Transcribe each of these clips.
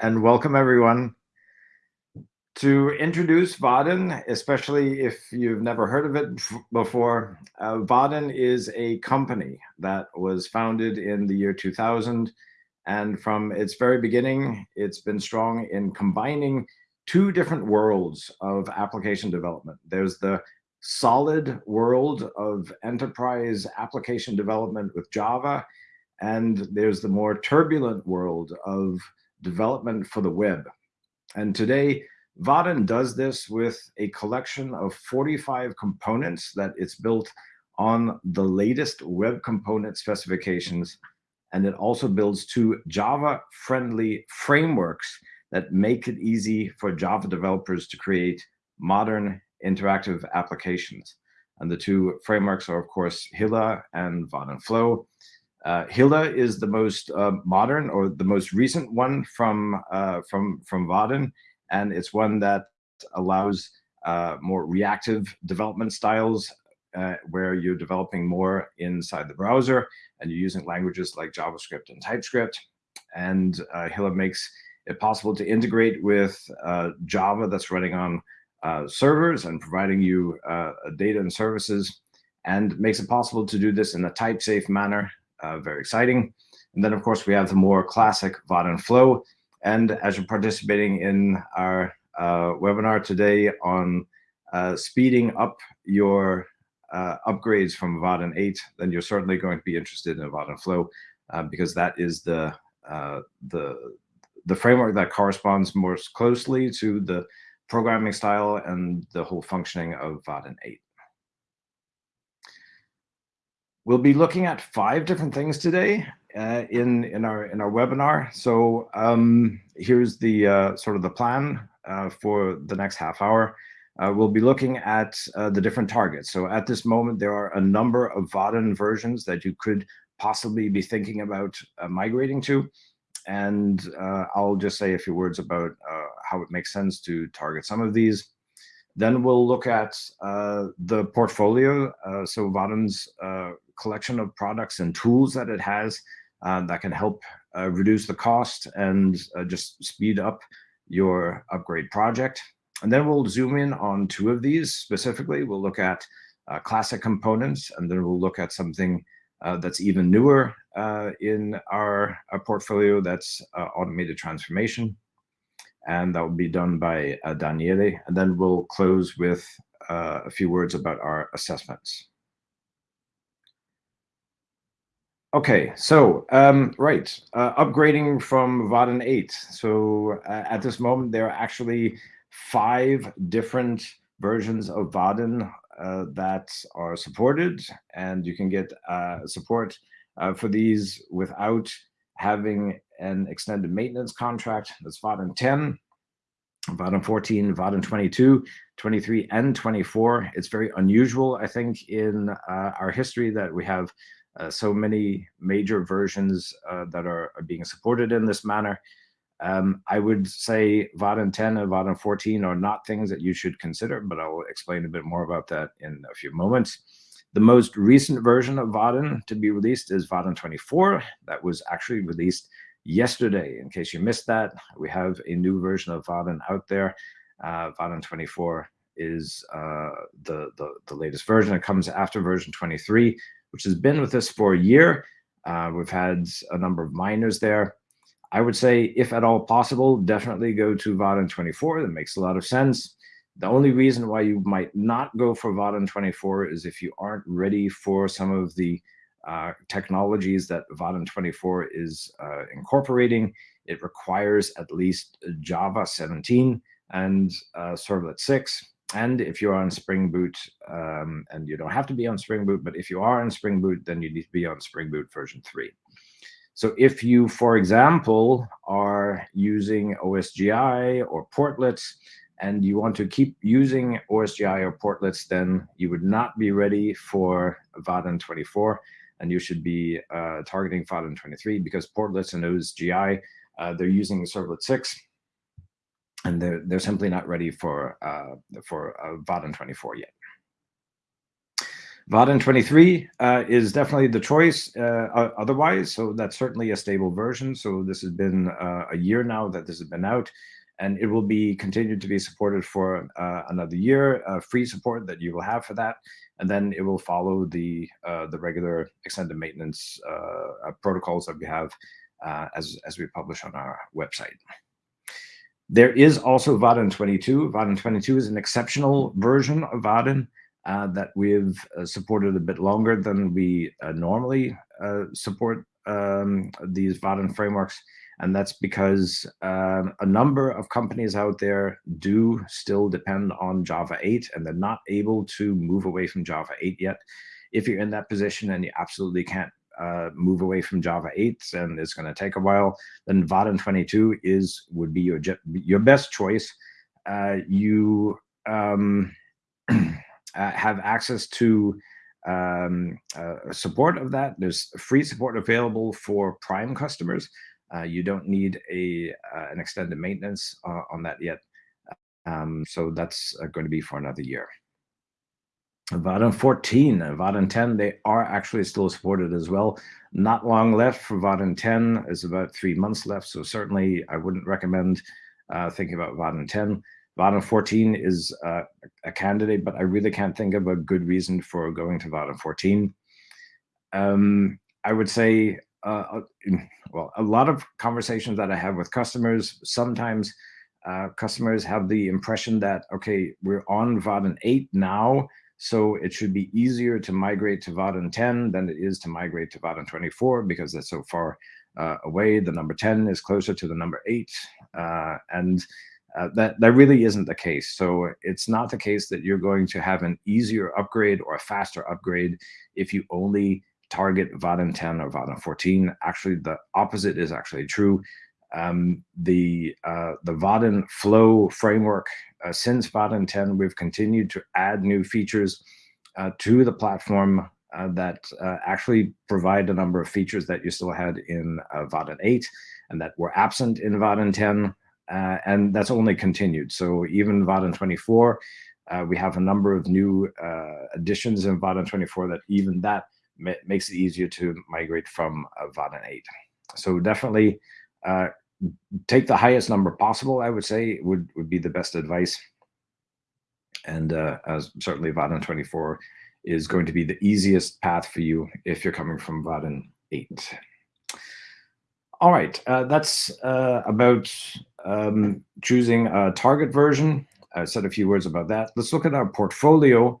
and welcome everyone. To introduce Vaadin, especially if you've never heard of it before, uh, Vaadin is a company that was founded in the year 2000. And from its very beginning, it's been strong in combining two different worlds of application development. There's the solid world of enterprise application development with Java, and there's the more turbulent world of development for the web. And today, Vaadin does this with a collection of 45 components that it's built on the latest web component specifications. And it also builds two Java-friendly frameworks that make it easy for Java developers to create modern interactive applications. And the two frameworks are, of course, Hilla and Vaadin Flow. Uh, Hilla is the most uh, modern or the most recent one from uh, from from Vaadin, and it's one that allows uh, more reactive development styles uh, where you're developing more inside the browser and you're using languages like JavaScript and TypeScript. And uh, Hilla makes it possible to integrate with Java that's running on servers and providing you data and services and makes it possible to do this in a type safe manner. Very exciting. And then, of course, we have the more classic Vaadin Flow, and as you're participating in our uh, webinar today on uh, speeding up your uh, upgrades from Vaadin 8, then you're certainly going to be interested in Vaadin Flow uh, because that is the, uh, the, the framework that corresponds most closely to the programming style and the whole functioning of Vaadin 8. We'll be looking at five different things today uh, in in our in our webinar. So um, here's the uh, sort of the plan uh, for the next half hour. Uh, we'll be looking at uh, the different targets. So at this moment, there are a number of Vaadin versions that you could possibly be thinking about uh, migrating to. And I'll just say a few words about how it makes sense to target some of these. Then we'll look at the portfolio. so Vaadin's collection of products and tools that it has uh, that can help uh, reduce the cost and uh, just speed up your upgrade project. And then we'll zoom in on two of these specifically. We'll look at uh, classic components, and then we'll look at something uh, that's even newer uh, in our, our, portfolio that's automated transformation. And that will be done by Daniele. And then we'll close with a few words about our assessments. Okay, so um, right, uh, upgrading from Vaadin 8. So uh, at this moment, there are actually five different versions of Vaadin uh, that are supported, and you can get uh, support uh, for these without having an extended maintenance contract. That's Vaadin 10, Vaadin 14, Vaadin 22, 23, and 24. It's very unusual, I think, in uh, our history that we have uh, so many major versions uh, that are, are, being supported in this manner. Um, I would say Vaadin 10 and Vaadin 14 are not things that you should consider, but I'll explain a bit more about that in a few moments. The most recent version of Vaadin to be released is Vaadin 24. That was actually released yesterday. In case you missed that, we have a new version of Vaadin out there. Uh, Vaadin 24 is uh, the, the, the latest version. It comes after version 23, which has been with us for a year. Uh, we've had a number of minors there. I would say, if at all possible, definitely go to Vaadin 24. That makes a lot of sense. The only reason why you might not go for Vaadin 24 is if you aren't ready for some of the uh, technologies that Vaadin 24 is uh, incorporating. It requires at least Java 17 and uh, Servlet 6. And if you're on Spring Boot, um, and you don't have to be on Spring Boot, but if you are on Spring Boot, then you need to be on Spring Boot version 3. So if you, for example, are using OSGI or portlets, and you want to keep using OSGI or portlets, then you would not be ready for Vaadin 24, and you should be uh, targeting Vaadin 23 because portlets and OSGI, uh, they're using Servlet 6, and they're, they're simply not ready for, uh, for uh, Vaadin 24 yet. Vaadin 23 uh, is definitely the choice uh, otherwise, so that's certainly a stable version. So this has been uh, a year now that this has been out, and it will be continued to be supported for uh, another year, free support that you will have for that, and then it will follow the uh, the regular extended maintenance uh, protocols that we have as, as we publish on our website. There is also Vaadin 22. Vaadin 22 is an exceptional version of Vaadin uh, that we've uh, supported a bit longer than we uh, normally uh, support um, these Vaadin frameworks. And that's because um, a number of companies out there do still depend on Java 8 and they're not able to move away from Java 8 yet. If you're in that position and you absolutely can't uh, move away from Java 8 and it's going to take a while, then Vaadin 22 is would be your your best choice. Uh, you um, Uh, have access to um, uh, support of that. There's free support available for Prime customers. Uh, you don't need a uh, an extended maintenance uh, on that yet. Um, so that's uh, going to be for another year. Vaadin 14 and Vaadin 10, they are actually still supported as well. Not long left for Vaadin 10. is about three months left. So certainly I wouldn't recommend thinking about Vaadin 10. Vaadin 14 is uh, a candidate, but I really can't think of a good reason for going to Vaadin 14. Um, I would say, uh, well, a lot of conversations that I have with customers, sometimes uh, customers have the impression that, okay, we're on Vaadin 8 now, so it should be easier to migrate to Vaadin 10 than it is to migrate to Vaadin 24 because that's so far uh, away. The number 10 is closer to the number 8. Uh, and uh, that, that really isn't the case. So it's not the case that you're going to have an easier upgrade or a faster upgrade if you only target Vaadin 10 or Vaadin 14. Actually, the opposite is actually true. Um, the uh, the Vaadin Flow framework, uh, since Vaadin 10, we've continued to add new features uh, to the platform uh, that uh, actually provide a number of features that you still had in uh, Vaadin 8 and that were absent in Vaadin 10. Uh, and that's only continued. So even Vaadin 24, uh, we have a number of new additions in Vaadin 24 that even that ma makes it easier to migrate from uh, Vaadin 8. So definitely uh, take the highest number possible, I would say, would, would be the best advice. And uh, certainly Vaadin 24 is going to be the easiest path for you if you're coming from Vaadin 8. All right, uh, that's uh, about um, choosing a target version. I said a few words about that. Let's look at our portfolio.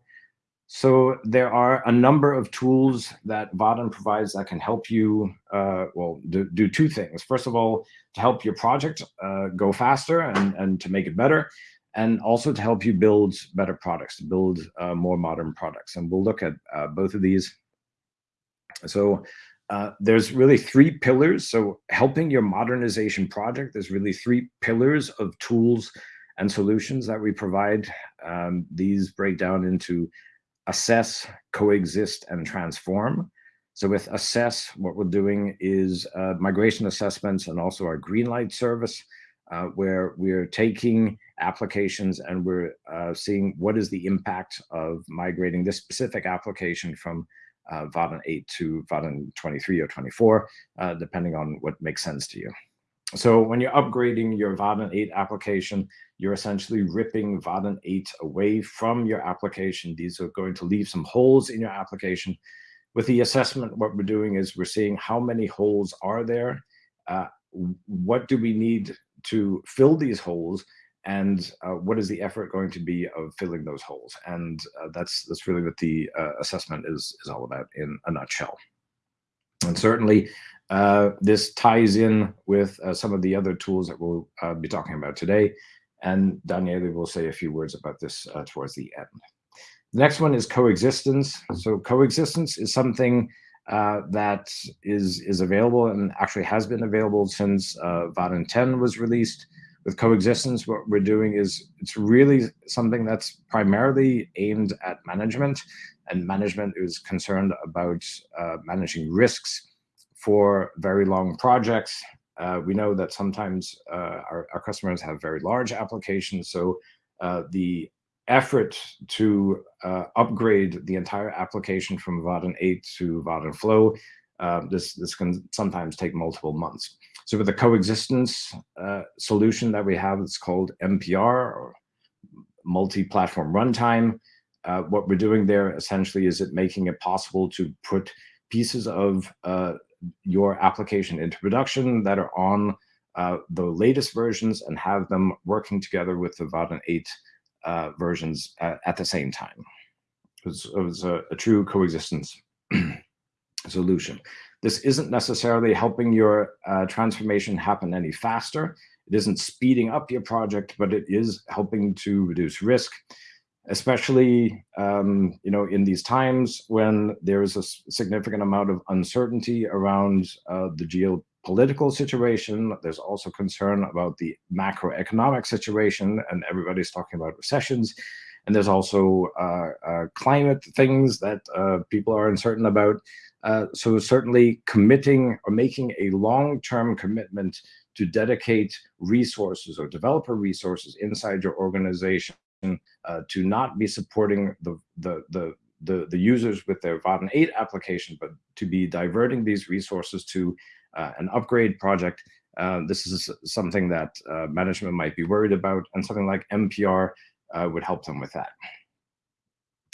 So there are a number of tools that Vaadin provides that can help you, uh, well, do, do, two things. First of all, to help your project uh, go faster and, and to make it better, and also to help you build better products, to build uh, more modern products. And we'll look at uh, both of these. So uh, there's really three pillars. So helping your modernization project, there's really three pillars of tools and solutions that we provide. Um, these break down into assess, coexist, and transform. So with assess, what we're doing is uh, migration assessments and also our Greenlight service, uh, where we're taking applications and we're uh, seeing what is the impact of migrating this specific application from uh, Vaadin 8 to Vaadin 23 or 24, uh, depending on what makes sense to you. So when you're upgrading your Vaadin 8 application, you're essentially ripping Vaadin 8 away from your application. These are going to leave some holes in your application. With the assessment, what we're doing is we're seeing how many holes are there, uh, what do we need to fill these holes, and uh, what is the effort going to be of filling those holes? And uh, that's that's really what the uh, assessment is is all about in a nutshell. And certainly, uh, this ties in with uh, some of the other tools that we'll uh, be talking about today. And Daniele will say a few words about this towards the end. The next one is coexistence. So coexistence is something that is is available and actually has been available since uh, Vaadin 10 was released with coexistence, what we're doing is it's really something that's primarily aimed at management, and management is concerned about uh, managing risks for very long projects. Uh, we know that sometimes uh, our, our, customers have very large applications, so uh, the effort to uh, upgrade the entire application from Vaadin 8 to Vaadin Flow, uh, this, this can sometimes take multiple months. So with the coexistence uh, solution that we have, it's called MPR or multi-platform runtime. Uh, what we're doing there essentially is it making it possible to put pieces of uh, your application into production that are on uh, the latest versions and have them working together with the Vaadin 8 uh, versions at, at, the same time. It was, it was a, a, true coexistence solution. This isn't necessarily helping your uh, transformation happen any faster. It isn't speeding up your project, but it is helping to reduce risk, especially um, you know in these times when there is a significant amount of uncertainty around uh, the geopolitical situation. There's also concern about the macroeconomic situation, and everybody's talking about recessions. And there's also uh, uh, climate things that uh, people are uncertain about. Uh, so certainly committing or making a long-term commitment to dedicate resources or developer resources inside your organization uh, to not be supporting the, the, the, the, the users with their Vaadin 8 application, but to be diverting these resources to uh, an upgrade project. Uh, this is something that uh, management might be worried about, and something like MPR uh, would help them with that.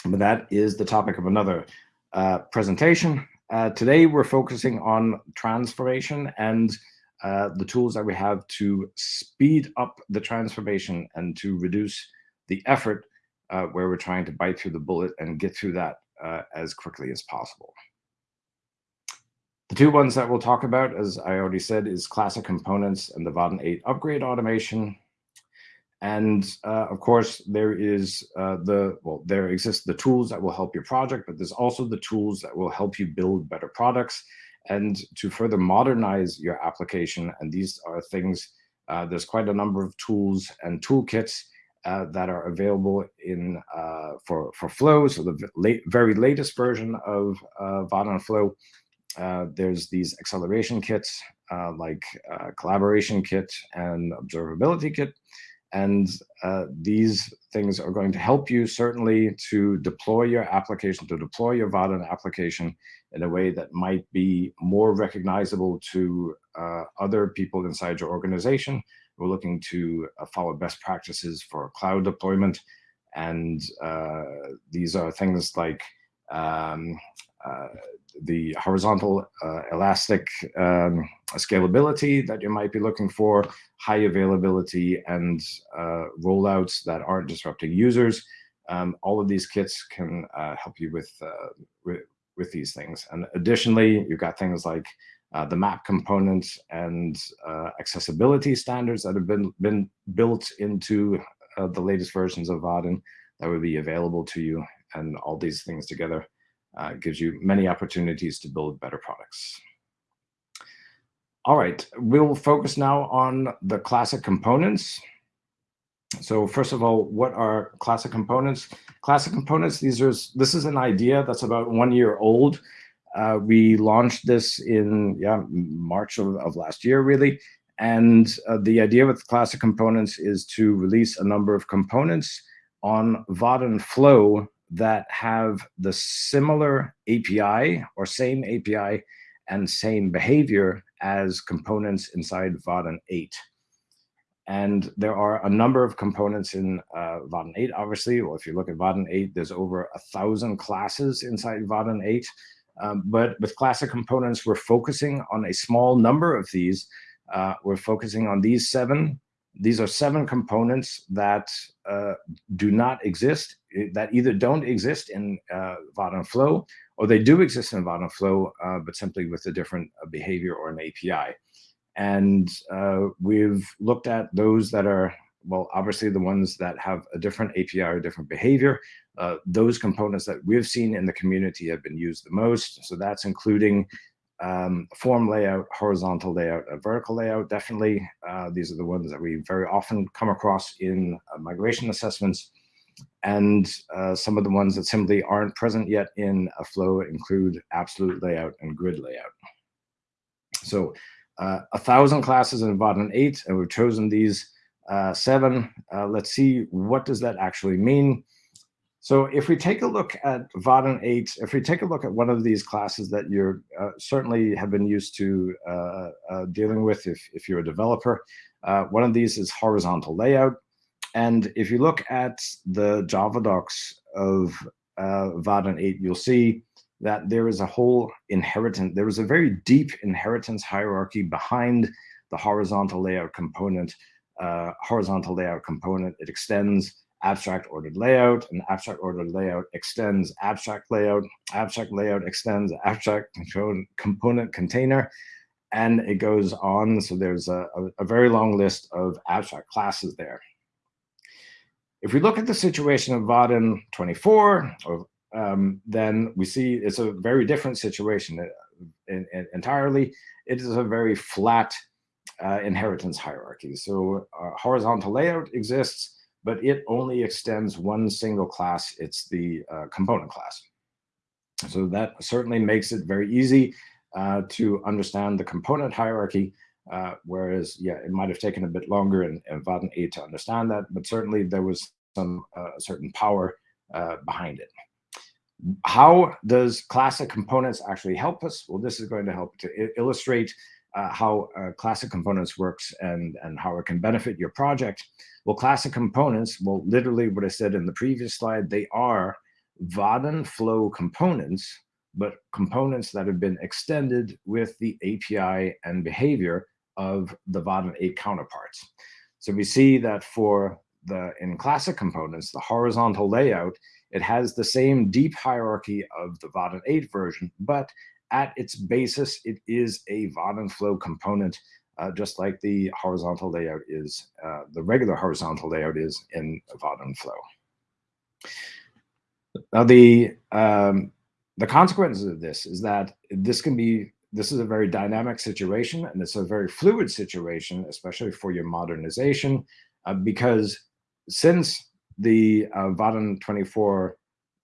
But that is the topic of another uh, presentation. Today, we're focusing on transformation and the tools that we have to speed up the transformation and to reduce the effort uh, where we're trying to bite through the bullet and get through that uh, as quickly as possible. The two ones that we'll talk about, as I already said, is classic components and the Vaadin 8 upgrade automation. And uh, of course, there is uh, the, well, there exist the tools that will help your project, but there's also the tools that will help you build better products and to further modernize your application. And these are things, uh, there's quite a number of tools and toolkits uh, that are available in uh, for, for Flow. So the late, very latest version of uh, Vaadin Flow, uh, there's these acceleration kits uh, like collaboration kit and observability kit. And uh, these things are going to help you certainly to deploy your application, to deploy your Vaadin application in a way that might be more recognizable to uh, other people inside your organization. We're looking to uh, follow best practices for cloud deployment. And uh, these are things like um, uh, the horizontal elastic um, scalability that you might be looking for, high availability and rollouts that aren't disrupting users. Um, all of these kits can help you with, with, with these things. And additionally, you've got things like uh, the map components and uh, accessibility standards that have been, been built into the latest versions of Vaadin that would be available to you and all these things together uh, gives you many opportunities to build better products. All right, we'll focus now on the classic components. So first of all, what are classic components? Classic components, these are, this is an idea that's about one year old. Uh, we launched this in yeah March of, of last year, really. And uh, the idea with classic components is to release a number of components on Vaadin Flow that have the similar API or same API and same behavior as components inside Vaadin 8. And there are a number of components in uh, Vaadin 8, obviously. Well, if you look at Vaadin 8, there's over a thousand classes inside Vaadin 8. Um, but with classic components, we're focusing on a small number of these. Uh, we're focusing on these seven these are seven components that uh, do not exist, eh, that either don't exist in uh, Flow, or they do exist in Vaadin Flow, uh, but simply with a different uh, behavior or an API. And uh, we've looked at those that are, well, obviously the ones that have a different API or different behavior. Uh, those components that we've seen in the community have been used the most. So that's including um, form layout, horizontal layout, a vertical layout, definitely. Uh, these are the ones that we very often come across in uh, migration assessments. And uh, some of the ones that simply aren't present yet in a flow include absolute layout and grid layout. So uh, a thousand classes in Vaadin 8, and we've chosen these uh, seven. Uh, let's see, what does that actually mean? So if we take a look at Vaadin 8, if we take a look at one of these classes that you uh, certainly have been used to uh, uh, dealing with if, if you're a developer, one of these is horizontal layout. And if you look at the Java docs of uh, Vaadin 8, you'll see that there is a whole inheritance, there is a very deep inheritance hierarchy behind the horizontal layout component. Uh, horizontal layout component, it extends abstract ordered layout, and abstract ordered layout extends abstract layout, abstract layout extends abstract component container, and it goes on. So there's a, a, very long list of abstract classes there. If we look at the situation of Vaadin 24, or, um, then we see it's a very different situation uh, entirely. It is a very flat uh, inheritance hierarchy. So uh, horizontal layout exists, but it only extends one single class. It's the uh, component class. So that certainly makes it very easy uh, to understand the component hierarchy, uh, whereas, yeah, it might have taken a bit longer in, in Vaadin 8 to understand that, but certainly there was some uh, certain power behind it. How does classic components actually help us? Well, this is going to help to illustrate uh, how uh, classic components works and, and how it can benefit your project. Well, classic components, well, literally what I said in the previous slide, they are Vaadin flow components, but components that have been extended with the API and behavior of the Vaadin 8 counterparts. So we see that for the in classic components, the horizontal layout, it has the same deep hierarchy of the Vaadin 8 version, but at its basis, it is a Vaadin flow component uh, just like the horizontal layout is, uh, the regular horizontal layout is in Vaadin Flow. Now the um, the consequences of this is that this can be this is a very dynamic situation and it's a very fluid situation, especially for your modernization, uh, because since the uh, Vaadin 24,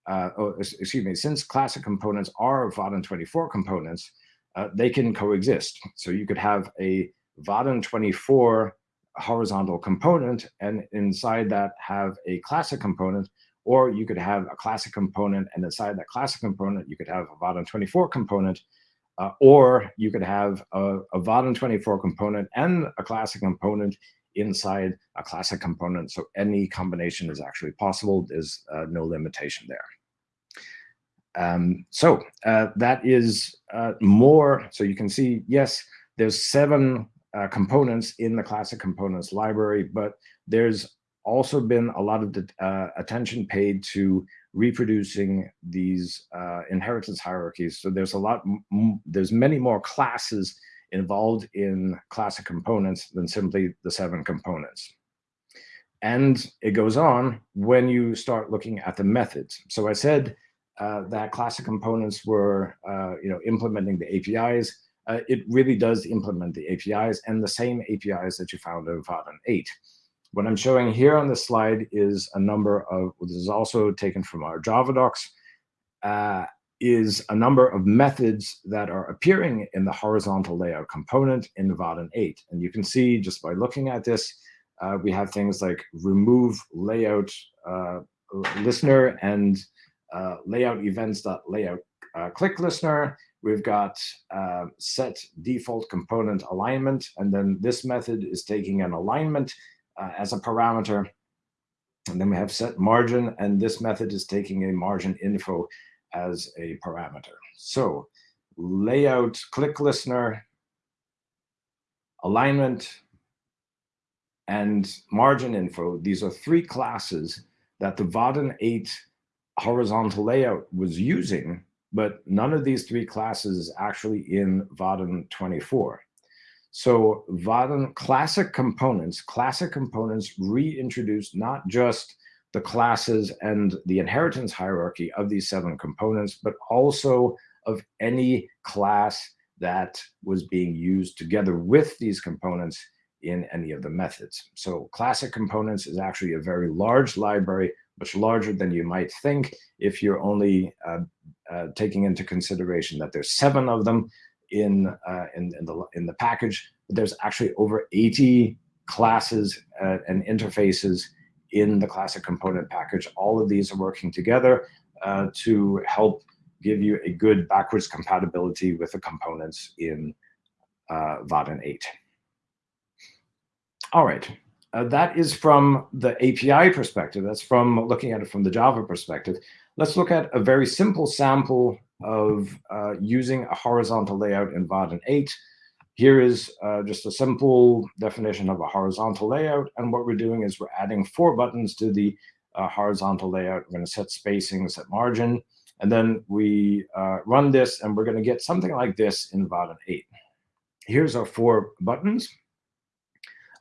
uh, oh, excuse me, since classic components are Vaadin 24 components, uh, they can coexist. So you could have a Vaadin 24 horizontal component and inside that have a classic component, or you could have a classic component and inside that classic component, you could have a Vaadin 24 component, uh, or you could have a, a Vaadin 24 component and a classic component inside a classic component. So any combination is actually possible. There's uh, no limitation there. Um, so uh, that is uh, more. So you can see, yes, there's seven uh, components in the classic components library, but there's also been a lot of uh, attention paid to reproducing these uh, inheritance hierarchies. So there's a lot, there's many more classes involved in classic components than simply the seven components. And it goes on when you start looking at the methods. So I said that classic components were, uh, you know, implementing the APIs uh, it really does implement the APIs and the same APIs that you found in Vaadin 8. What I'm showing here on this slide is a number of, this is also taken from our Java docs, uh, is a number of methods that are appearing in the horizontal layout component in Vaadin 8. And you can see just by looking at this, uh, we have things like remove layout uh, listener and uh, layout events.layout uh, click listener We've got uh, set default component alignment, and then this method is taking an alignment uh, as a parameter. And then we have set margin, and this method is taking a margin info as a parameter. So layout, click listener, alignment, and margin info. These are three classes that the Vaadin 8 horizontal layout was using but none of these three classes is actually in Vaadin 24. So Vaadin classic components, classic components reintroduced not just the classes and the inheritance hierarchy of these seven components, but also of any class that was being used together with these components in any of the methods. So classic components is actually a very large library much larger than you might think if you're only uh, uh, taking into consideration that there's seven of them in, uh, in, in, the, in the package. But there's actually over 80 classes uh, and interfaces in the classic component package. All of these are working together uh, to help give you a good backwards compatibility with the components in uh, Vaadin 8. All right, uh, that is from the API perspective. That's from looking at it from the Java perspective. Let's look at a very simple sample of uh, using a horizontal layout in Vaadin 8. Here is uh, just a simple definition of a horizontal layout. And what we're doing is we're adding four buttons to the uh, horizontal layout. We're going to set spacing, set margin. And then we uh, run this, and we're going to get something like this in Vaadin 8. Here's our four buttons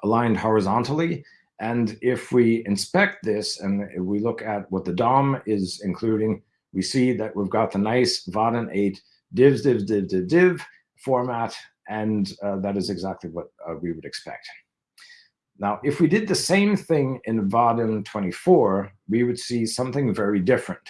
aligned horizontally. And if we inspect this and we look at what the DOM is including, we see that we've got the nice Vaadin 8 divs, divs, div, div, div format, and uh, that is exactly what uh, we would expect. Now, if we did the same thing in Vaadin 24, we would see something very different.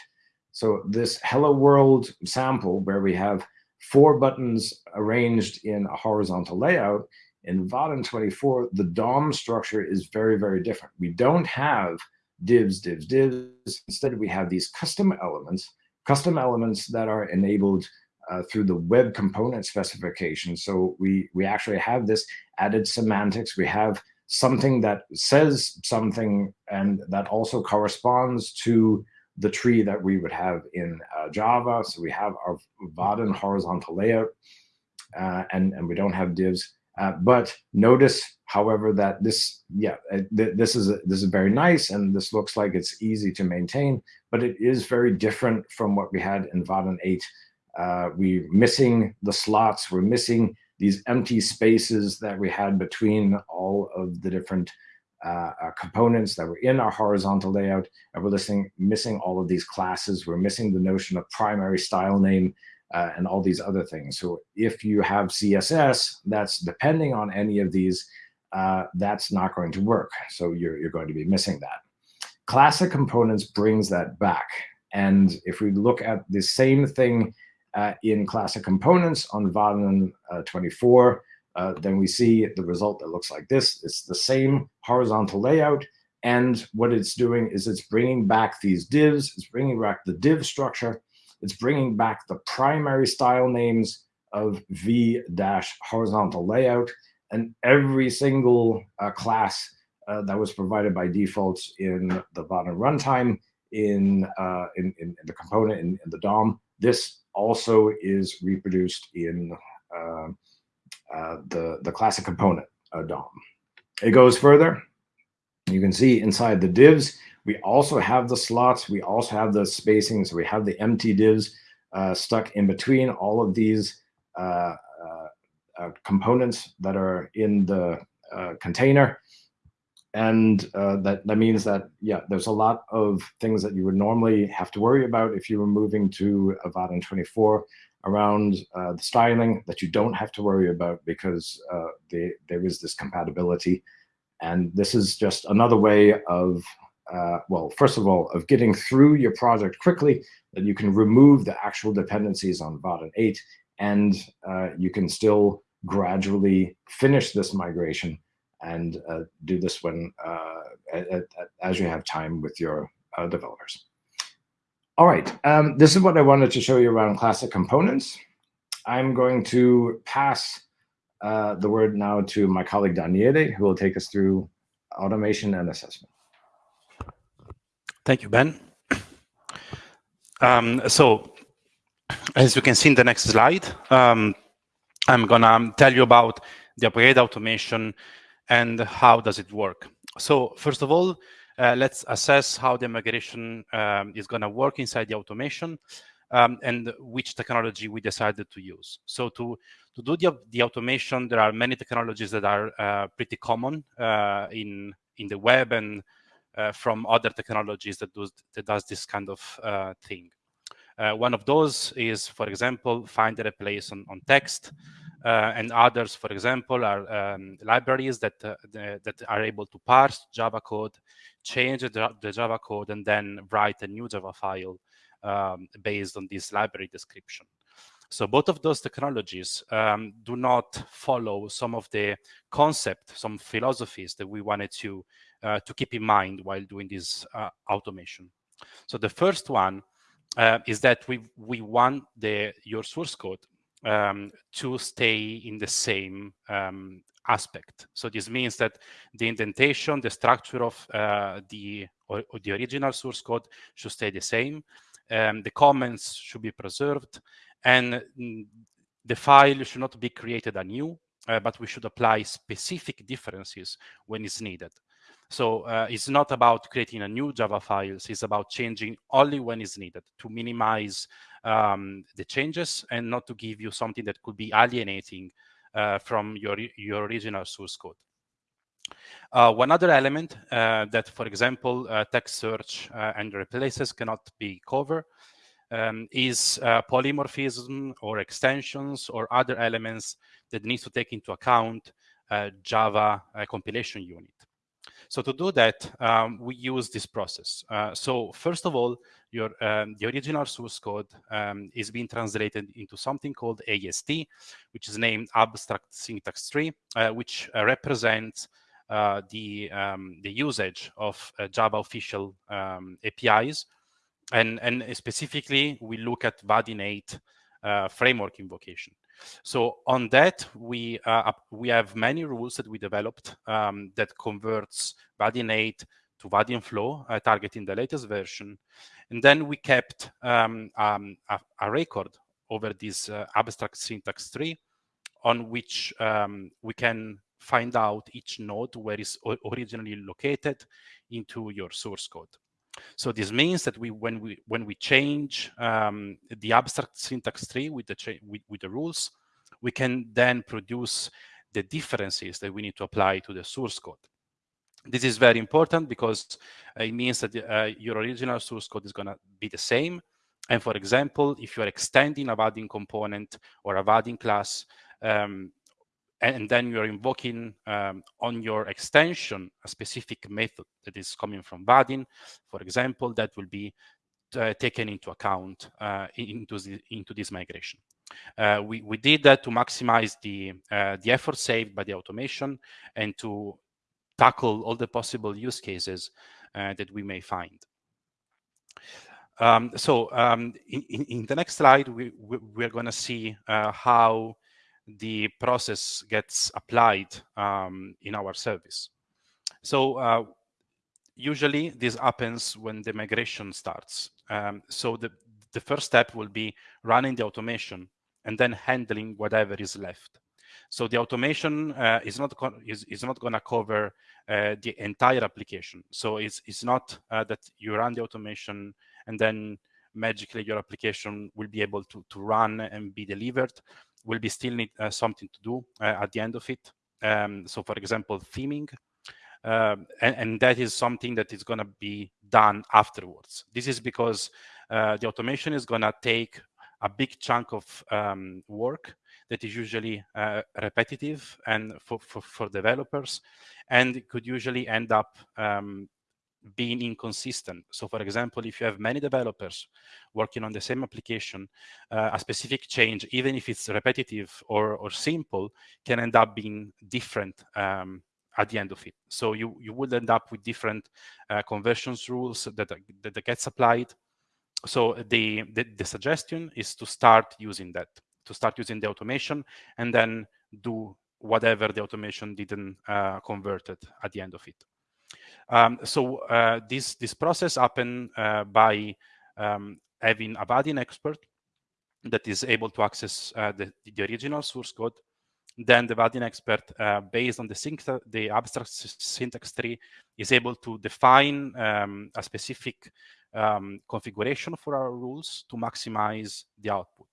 So this Hello World sample where we have four buttons arranged in a horizontal layout, in Vaadin 24, the DOM structure is very, very different. We don't have divs, divs, divs. Instead, we have these custom elements, custom elements that are enabled uh, through the web component specification. So we, we actually have this added semantics. We have something that says something and that also corresponds to the tree that we would have in uh, Java. So we have our Vaadin horizontal layout, uh, and, and we don't have divs. Uh, but notice, however, that this, yeah, uh, th this is a, this is very nice, and this looks like it's easy to maintain, but it is very different from what we had in Vaadin 8. Uh, we're missing the slots, we're missing these empty spaces that we had between all of the different uh, uh, components that were in our horizontal layout, and we're listening, missing all of these classes. We're missing the notion of primary style name uh, and all these other things. So if you have CSS that's depending on any of these, uh, that's not going to work. So you're, you're going to be missing that. Classic components brings that back. And if we look at the same thing uh, in classic components on Vaadin uh, 24, uh, then we see the result that looks like this. It's the same horizontal layout. And what it's doing is it's bringing back these divs. It's bringing back the div structure. It's bringing back the primary style names of v dash horizontal layout and every single uh, class uh, that was provided by defaults in the Vaadin runtime in, uh, in, in, the component in, in, the DOM. This also is reproduced in uh, uh, the, the classic component uh, DOM. It goes further. You can see inside the divs, we also have the slots. We also have the spacing. So we have the empty divs uh, stuck in between all of these uh, uh, uh components that are in the uh, container. And uh, that, that means that, yeah, there's a lot of things that you would normally have to worry about if you were moving to a Vaadin 24 around the styling that you don't have to worry about because they, there is this compatibility. And this is just another way of uh, well, first of all, of getting through your project quickly, that you can remove the actual dependencies on Vaadin 8, and uh, you can still gradually finish this migration and uh, do this when uh, as you have time with your uh, developers. All right, um, this is what I wanted to show you around classic components. I'm going to pass uh, the word now to my colleague Daniele, who will take us through automation and assessment. Thank you, Ben. Um, so, as you can see in the next slide, um, I'm gonna tell you about the upgrade automation and how does it work. So first of all, uh, let's assess how the migration um, is gonna work inside the automation um, and which technology we decided to use. So to, to do the, the automation, there are many technologies that are uh, pretty common uh, in, in the web and from other technologies that, does, that does this kind of uh, thing. Uh, one of those is, for example, find a replace on, on text. Uh, and others, for example, are um, libraries that uh, the, that are able to parse Java code, change the, the, Java code, and then write a new Java file um, based on this library description. So both of those technologies um, do not follow some of the concept, some philosophies that we wanted to uh, to keep in mind while doing this uh, automation. So the first one uh, is that we we want the your source code um, to stay in the same um, aspect. So this means that the indentation, the structure of uh, the or, or the original source code should stay the same. Um, the comments should be preserved, and mm, the file should not be created anew, uh, but we should apply specific differences when it's needed. So uh, it's not about creating a new Java files, it's about changing only when it's needed to minimize um, the changes and not to give you something that could be alienating uh, from your, your original source code. Uh, one other element uh, that, for example, uh, text search uh, and replaces cannot be covered um, is uh, polymorphism or extensions or other elements that needs to take into account Java compilation unit. So to do that, um, we use this process. Uh, so first of all, your um, the original source code um, is being translated into something called AST, which is named Abstract Syntax Tree, uh, which uh, represents uh, the um, the usage of uh, Java official um, APIs, and and specifically we look at Vaadin 8 uh, framework invocation. So on that, we uh, we have many rules that we developed um, that converts Vaadin 8 to Vaadin Flow, uh, targeting the latest version. And then we kept um, um, a, a, record over this uh, abstract syntax tree on which um, we can find out each node where it's originally located into your source code. So this means that we, when we when we change um, the abstract syntax tree with the with, with the rules, we can then produce the differences that we need to apply to the source code. This is very important because it means that uh, your original source code is going to be the same. And for example, if you're extending a Vaadin component or a Vaadin class, um, and then you're invoking um, on your extension a specific method that is coming from Vaadin, for example, that will be uh, taken into account uh, into, the, into this migration. Uh, we, we did that to maximize the, uh, the effort saved by the automation and to tackle all the possible use cases uh, that we may find. Um, so um, in, in, the next slide, we, we, are going to see uh, how the process gets applied um, in our service. So uh, usually this happens when the migration starts. Um, so the, the first step will be running the automation and then handling whatever is left. So the automation uh, is not is, is not going to cover uh, the entire application. So it's it's not uh, that you run the automation and then magically your application will be able to to run and be delivered will be still need uh, something to do uh, at the end of it. Um, so for example, theming, um, and, and, that is something that is going to be done afterwards. This is because uh, the automation is going to take a big chunk of um, work that is usually uh, repetitive and for, for, for, developers and could usually end up um, being inconsistent. So for example, if you have many developers working on the same application, uh, a specific change, even if it's repetitive or, or simple, can end up being different um, at the end of it. So you, you would end up with different uh, conversions rules that, that, that gets applied. So the, the, the suggestion is to start using that, to start using the automation and then do whatever the automation didn't uh, convert it at the end of it. Um, so uh, this this process happened uh, by um, having a Vaadin expert that is able to access uh, the, the original source code. Then the Vaadin expert, uh, based on the, sync the abstract syntax tree, is able to define um, a specific um, configuration for our rules to maximize the output.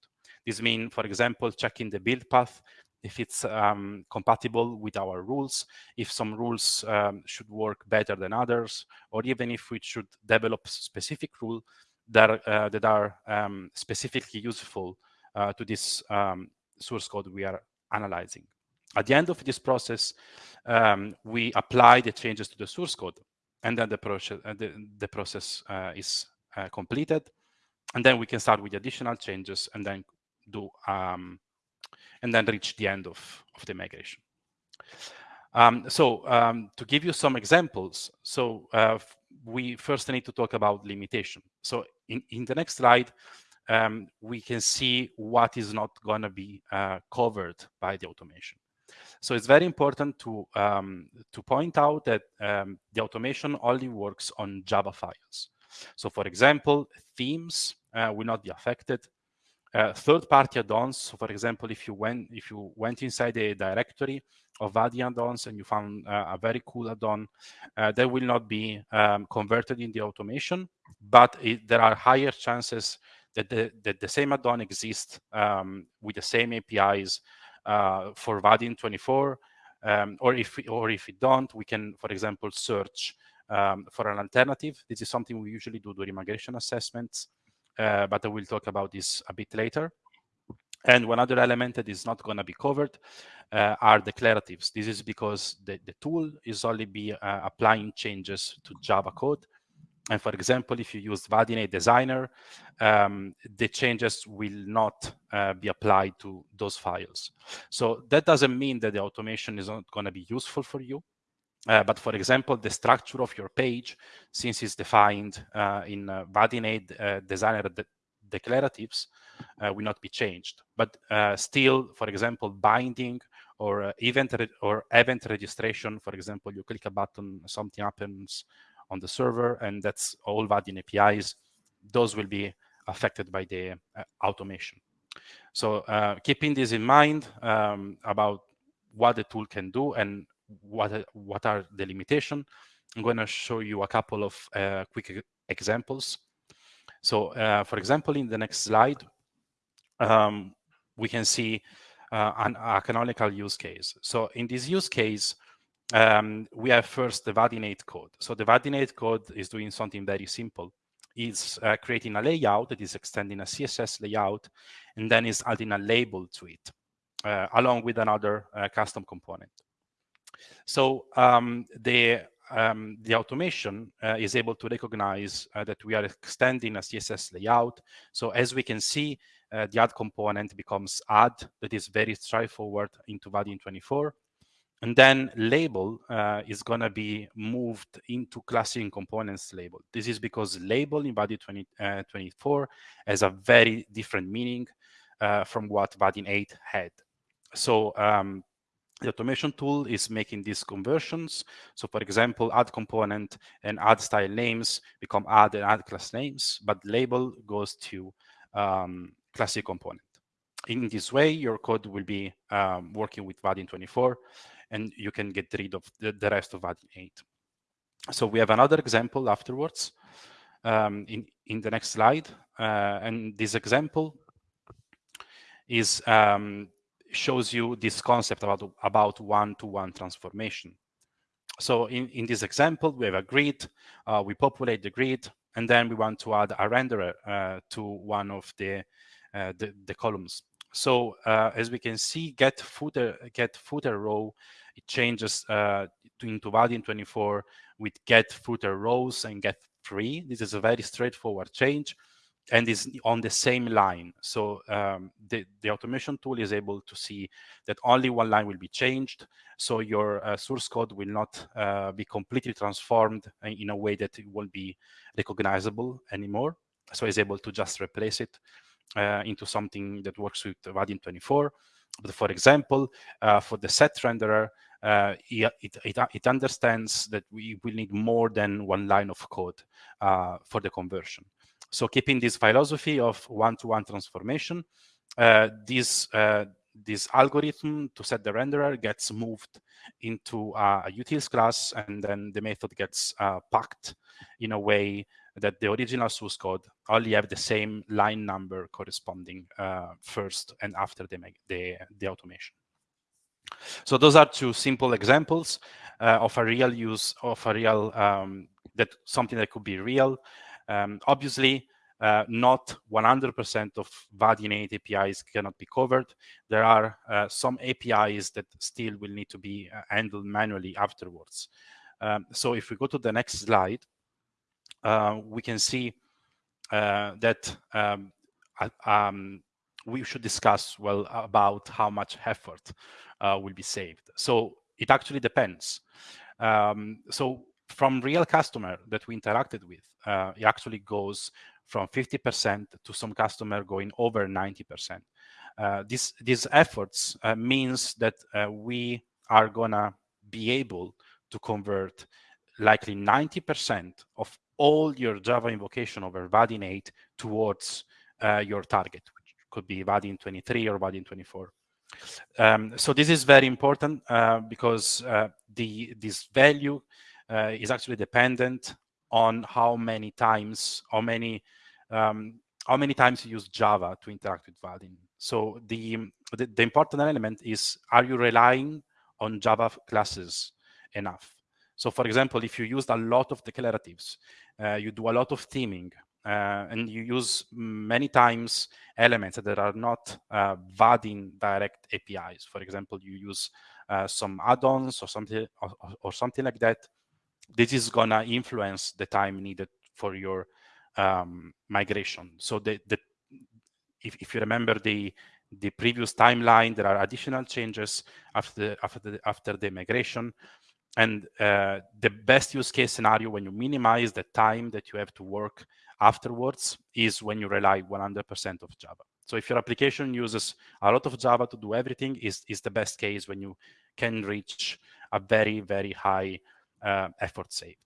This means, for example, checking the build path if it's um, compatible with our rules, if some rules um, should work better than others, or even if we should develop specific rules that, uh, that are um, specifically useful uh, to this um, source code we are analyzing. At the end of this process, um, we apply the changes to the source code, and then the, process, uh, the, the process uh, is uh, completed. And then we can start with additional changes and then do um, and then reach the end of, of the migration. Um, so um, to give you some examples, so uh, we first need to talk about limitation. So in, in the next slide, um, we can see what is not going to be uh, covered by the automation. So it's very important to um, to point out that um, the automation only works on Java files. So for example, themes uh, will not be affected. Third-party add-ons. So for example, if you went if you went inside a directory of Vaadin add-ons and you found uh, a very cool add-on, uh, that will not be um, converted in the automation, but it, there are higher chances that the, that the same add-on exists um, with the same APIs uh, for Vaadin 24, um, or if we, or if we don't, we can, for example, search um, for an alternative. This is something we usually do during migration assessments, uh, but I will talk about this a bit later. And one other element that is not going to be covered uh, are declaratives. This is because the, the tool is only be uh, applying changes to Java code. And for example, if you use Vaadin Designer, um, the changes will not uh, be applied to those files. So that doesn't mean that the automation is not going to be useful for you. Uh, but for example, the structure of your page, since it's defined uh, in uh, Vaadin uh, Designer de declaratives, uh, will not be changed. But uh, still, for example, binding or uh, event or event registration, for example, you click a button, something happens on the server, and that's all Vaadin APIs. Those will be affected by the automation. So keeping this in mind um, about what the tool can do and what what are the limitations, I'm going to show you a couple of uh, quick examples. So, uh, for example, in the next slide, um, we can see uh, an, a canonical use case. So in this use case, um, we have first the Vaadin 8 code. So the Vaadin 8 code is doing something very simple. It's uh, creating a layout that is extending a CSS layout, and then is adding a label to it, uh, along with another uh, custom component. So um, the um, the automation uh, is able to recognize uh, that we are extending a CSS layout. So as we can see, uh, the add component becomes add that is very straightforward into Vaadin 24. And then label uh, is going to be moved into classic components label. This is because label in Vaadin 20, uh, 24 has a very different meaning uh, from what Vaadin 8 had. So um, the automation tool is making these conversions. So for example, add component and add style names become add and add class names, but label goes to um, classic component. In this way, your code will be um, working with Vaadin 24, and you can get rid of the, the rest of Vaadin 8. So we have another example afterwards um, in, in the next slide. Uh, and this example is um, shows you this concept about, about one-to-one -one transformation. So in, in this example, we have a grid, uh, we populate the grid, and then we want to add a renderer uh, to one of the, uh, the, the, columns. So uh, as we can see, get footer, get footer row, it changes uh, to, into Vaadin 24 with get footer rows and get free. This is a very straightforward change and is on the same line. So um, the, the automation tool is able to see that only one line will be changed. So your uh, source code will not uh, be completely transformed in a way that it won't be recognizable anymore. So it's able to just replace it uh, into something that works with Vaadin 24. But for example, uh, for the set renderer, uh, it, it, it, understands that we will need more than one line of code uh, for the conversion. So keeping this philosophy of one-to-one -one transformation, uh, this, uh, this algorithm to set the renderer gets moved into a utils class, and then the method gets uh, packed in a way that the original source code only have the same line number corresponding uh, first and after the, the, the automation. So those are two simple examples uh, of a real use of a real um, that something that could be real um, obviously, uh, not 100% of Vaadin 8 APIs cannot be covered. There are uh, some APIs that still will need to be uh, handled manually afterwards. Um, so if we go to the next slide, uh, we can see uh, that um, um, we should discuss well about how much effort uh, will be saved. So it actually depends. Um, so from real customer that we interacted with, uh, it actually goes from 50% to some customer going over 90%. Uh, this, these efforts uh, means that uh, we are gonna be able to convert likely 90% of all your Java invocation over Vaadin 8 towards uh, your target, which could be Vaadin 23 or Vaadin 24. Um, so this is very important uh, because the this value uh, is actually dependent on how many times, how many, um, how many times you use Java to interact with Vaadin. So the, the, the important element is: Are you relying on Java classes enough? So, for example, if you used a lot of declaratives, uh, you do a lot of theming, uh, and you use many times elements that are not uh, Vaadin direct APIs. For example, you use uh, some add-ons or something or, or, something like that. This is gonna influence the time needed for your um, migration. So the, the if, if you remember the the previous timeline, there are additional changes after after the, after the migration. And uh, the best use case scenario when you minimize the time that you have to work afterwards is when you rely 100% of Java. So if your application uses a lot of Java to do everything, is, is the best case when you can reach a very, very high uh, effort saved.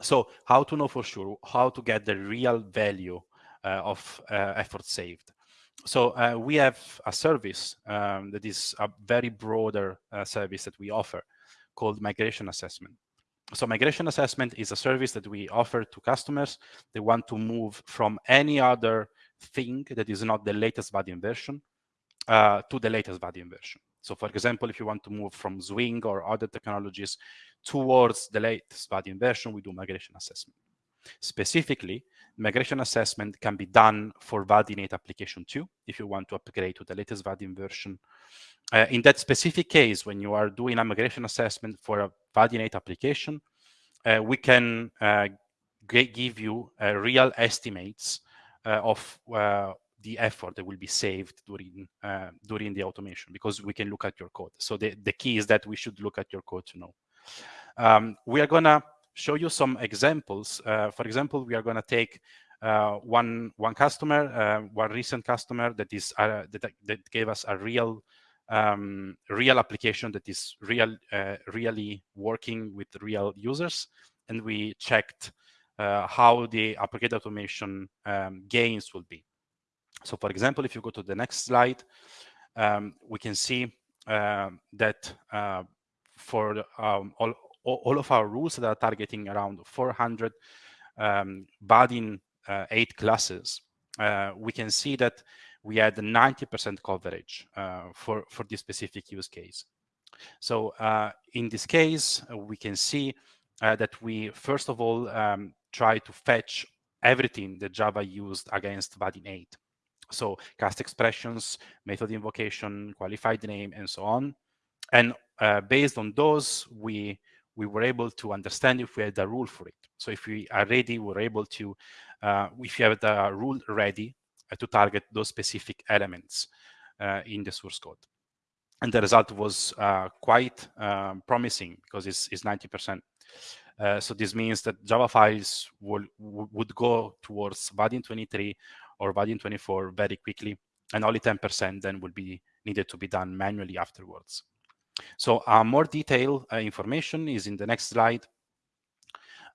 So how to know for sure, how to get the real value uh, of uh, effort saved. So uh, we have a service um, that is a very broader uh, service that we offer called migration assessment. So migration assessment is a service that we offer to customers. They want to move from any other thing that is not the latest Vaadin version uh, to the latest Vaadin version. So for example, if you want to move from Swing or other technologies towards the latest Vaadin version, we do migration assessment. Specifically, migration assessment can be done for Vaadin 8 application 2 if you want to upgrade to the latest Vaadin version. Uh, in that specific case, when you are doing a migration assessment for a Vaadin 8 application, uh, we can uh, give you uh, real estimates uh, of uh, the effort that will be saved during during the automation because we can look at your code. So the, the key is that we should look at your code to know. Um, we are gonna show you some examples. Uh, for example, we are going to take uh, one one customer, uh, one recent customer that is uh, that, that gave us a real um, real application that is real uh, really working with real users, and we checked uh, how the application automation um, gains will be. So, for example, if you go to the next slide, um, we can see that for um, all all of our rules that are targeting around 400 um, Vaadin uh, 8 classes, uh, we can see that we had 90% coverage uh, for, for this specific use case. So uh, in this case, we can see uh, that we, first of all, um, try to fetch everything that Java used against Vaadin 8. So cast expressions, method invocation, qualified name, and so on. And uh, based on those, we we were able to understand if we had a rule for it. So if we are ready, we're able to, uh, if you have the rule ready uh, to target those specific elements uh, in the source code. And the result was uh, quite um, promising because it's, it's 90%. Uh, so this means that Java files will, would go towards Vaadin 23 or Vaadin 24 very quickly, and only 10% then will be needed to be done manually afterwards. So uh, more detailed uh, information is in the next slide.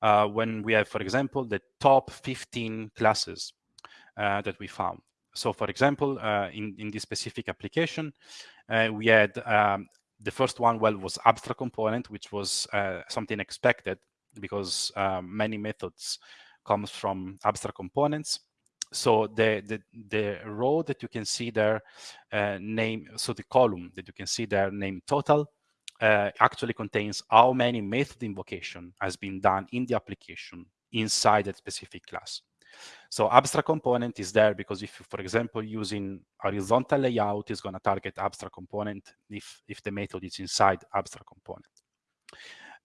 Uh, when we have, for example, the top 15 classes uh, that we found. So for example, uh, in, in this specific application, uh, we had um, the first one, well, was abstract component, which was something expected because many methods comes from abstract components so the, the, the row that you can see there uh, name, so the column that you can see there name total uh, actually contains how many method invocation has been done in the application inside that specific class. So abstract component is there because if, for example, using horizontal layout is going to target abstract component if, if the method is inside abstract component.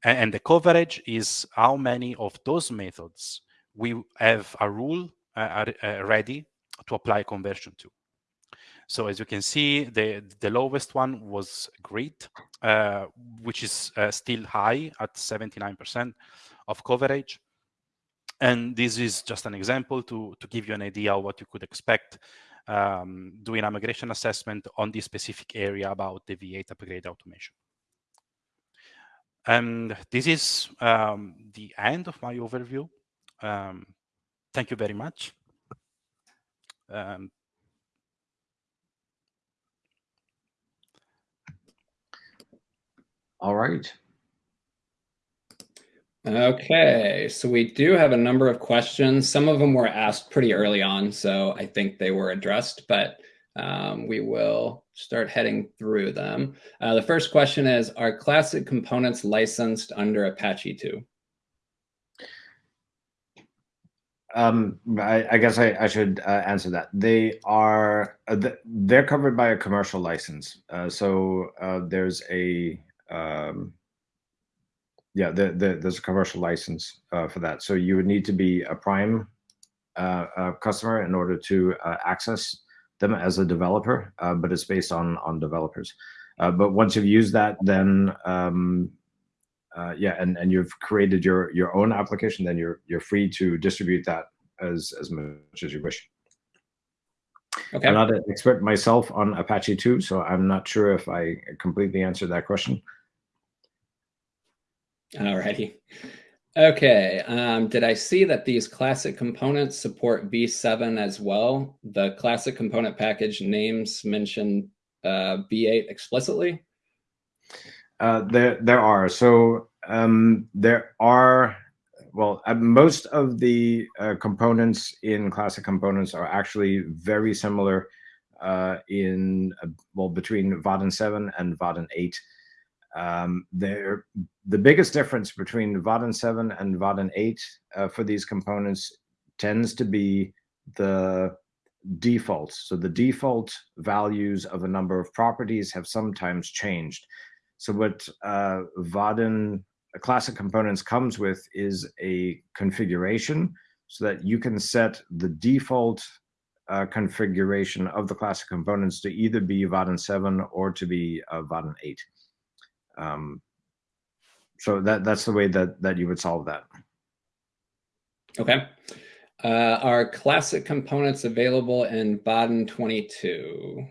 And, and the coverage is how many of those methods we have a rule are ready to apply conversion to. So as you can see, the, the lowest one was grid, uh, which is uh, still high at 79% of coverage. And this is just an example to, to give you an idea of what you could expect um, doing a migration assessment on this specific area about the V8 upgrade automation. And this is um, the end of my overview. Um, thank you very much. Um, All right. Okay, so we do have a number of questions. Some of them were asked pretty early on, so I think they were addressed, but um, we will start heading through them. Uh, the first question is, are classic components licensed under Apache 2? Um, I, I, guess I, I should uh, answer that. They are uh, they're covered by a commercial license. Uh, so uh, there's a um, yeah, the, the, there's a commercial license uh, for that. So you would need to be a Prime uh, customer in order to access them as a developer, but it's based on on developers. But once you've used that, then um, yeah, and and you've created your your own application, then you're you're free to distribute that as as much as you wish. Okay. I'm not an expert myself on Apache 2, so I'm not sure if I completely answered that question. Alrighty. Okay, um, did I see that these classic components support V7 as well? The classic component package names mention uh, V8 explicitly? Uh, there, there are. So um, there are, well, uh, most of the uh, components in classic components are actually very similar uh, in, uh, well, between Vaadin 7 and Vaadin 8. Um, there, the biggest difference between Vaadin 7 and Vaadin 8 uh, for these components tends to be the defaults. So the default values of a number of properties have sometimes changed. So what uh, classic components comes with is a configuration so that you can set the default uh, configuration of the classic components to either be Vaadin 7 or to be uh, Vaadin 8. Um, so that that's the way that that you would solve that. Okay. Uh, are classic components available in Vaadin 22?